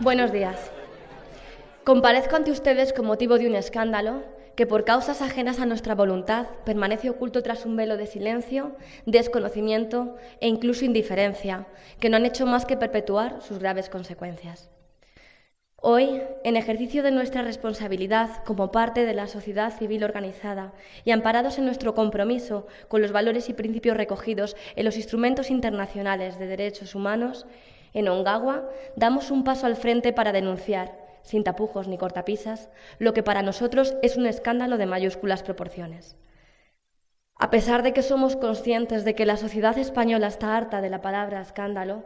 Buenos días. Comparezco ante ustedes con motivo de un escándalo que por causas ajenas a nuestra voluntad permanece oculto tras un velo de silencio, desconocimiento e incluso indiferencia, que no han hecho más que perpetuar sus graves consecuencias. Hoy, en ejercicio de nuestra responsabilidad como parte de la sociedad civil organizada y amparados en nuestro compromiso con los valores y principios recogidos en los instrumentos internacionales de derechos humanos, en Ongawa damos un paso al frente para denunciar, sin tapujos ni cortapisas, lo que para nosotros es un escándalo de mayúsculas proporciones. A pesar de que somos conscientes de que la sociedad española está harta de la palabra escándalo,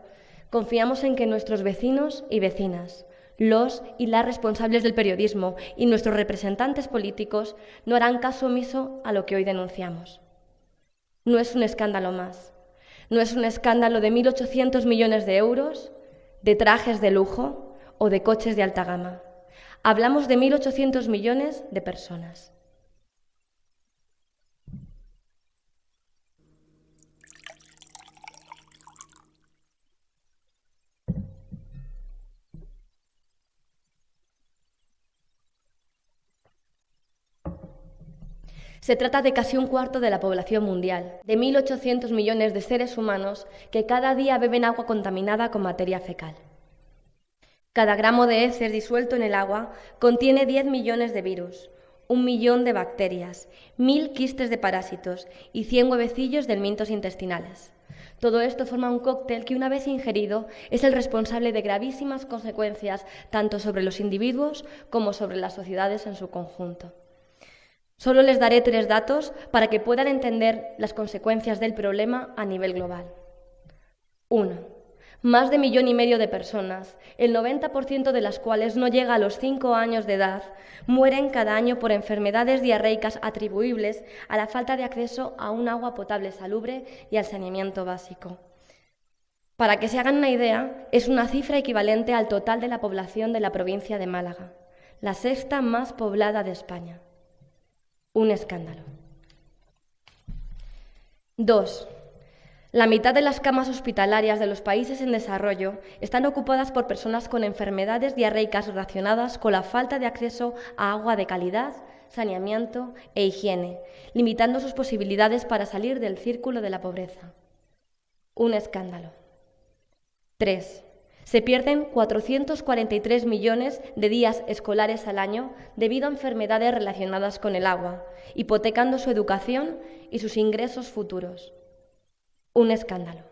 confiamos en que nuestros vecinos y vecinas, los y las responsables del periodismo y nuestros representantes políticos no harán caso omiso a lo que hoy denunciamos. No es un escándalo más. No es un escándalo de 1.800 millones de euros, de trajes de lujo o de coches de alta gama. Hablamos de 1.800 millones de personas. Se trata de casi un cuarto de la población mundial, de 1.800 millones de seres humanos que cada día beben agua contaminada con materia fecal. Cada gramo de heces disuelto en el agua contiene 10 millones de virus, un millón de bacterias, mil quistes de parásitos y 100 huevecillos de mintos intestinales. Todo esto forma un cóctel que, una vez ingerido, es el responsable de gravísimas consecuencias tanto sobre los individuos como sobre las sociedades en su conjunto. Solo les daré tres datos para que puedan entender las consecuencias del problema a nivel global. Uno, más de millón y medio de personas, el 90% de las cuales no llega a los cinco años de edad, mueren cada año por enfermedades diarreicas atribuibles a la falta de acceso a un agua potable salubre y al saneamiento básico. Para que se hagan una idea, es una cifra equivalente al total de la población de la provincia de Málaga, la sexta más poblada de España un escándalo. Dos, la mitad de las camas hospitalarias de los países en desarrollo están ocupadas por personas con enfermedades diarreicas relacionadas con la falta de acceso a agua de calidad, saneamiento e higiene, limitando sus posibilidades para salir del círculo de la pobreza. Un escándalo. Tres, se pierden 443 millones de días escolares al año debido a enfermedades relacionadas con el agua, hipotecando su educación y sus ingresos futuros. Un escándalo.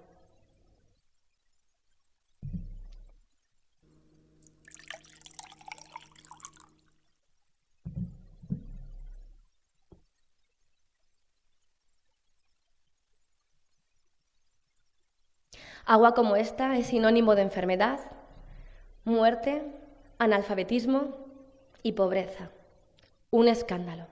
Agua como esta es sinónimo de enfermedad, muerte, analfabetismo y pobreza. Un escándalo.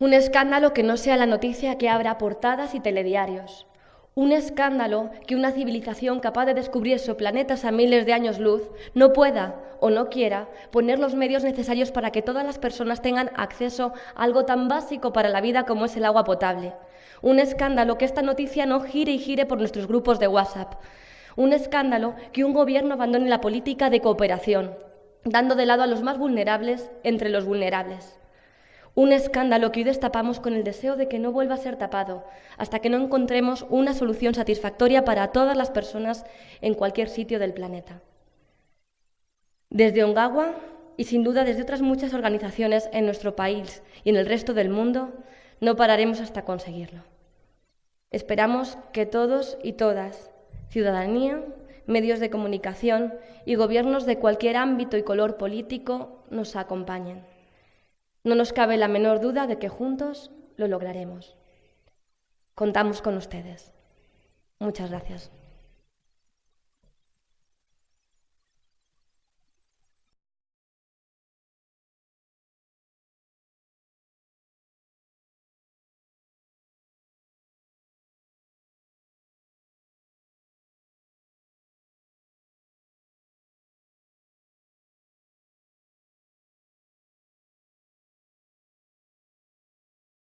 Un escándalo que no sea la noticia que abra portadas y telediarios, un escándalo que una civilización capaz de descubrir planetas a miles de años luz no pueda o no quiera poner los medios necesarios para que todas las personas tengan acceso a algo tan básico para la vida como es el agua potable. Un escándalo que esta noticia no gire y gire por nuestros grupos de WhatsApp. Un escándalo que un gobierno abandone la política de cooperación, dando de lado a los más vulnerables entre los vulnerables. Un escándalo que hoy destapamos con el deseo de que no vuelva a ser tapado, hasta que no encontremos una solución satisfactoria para todas las personas en cualquier sitio del planeta. Desde Ongawa y sin duda desde otras muchas organizaciones en nuestro país y en el resto del mundo, no pararemos hasta conseguirlo. Esperamos que todos y todas, ciudadanía, medios de comunicación y gobiernos de cualquier ámbito y color político, nos acompañen. No nos cabe la menor duda de que juntos lo lograremos. Contamos con ustedes. Muchas gracias.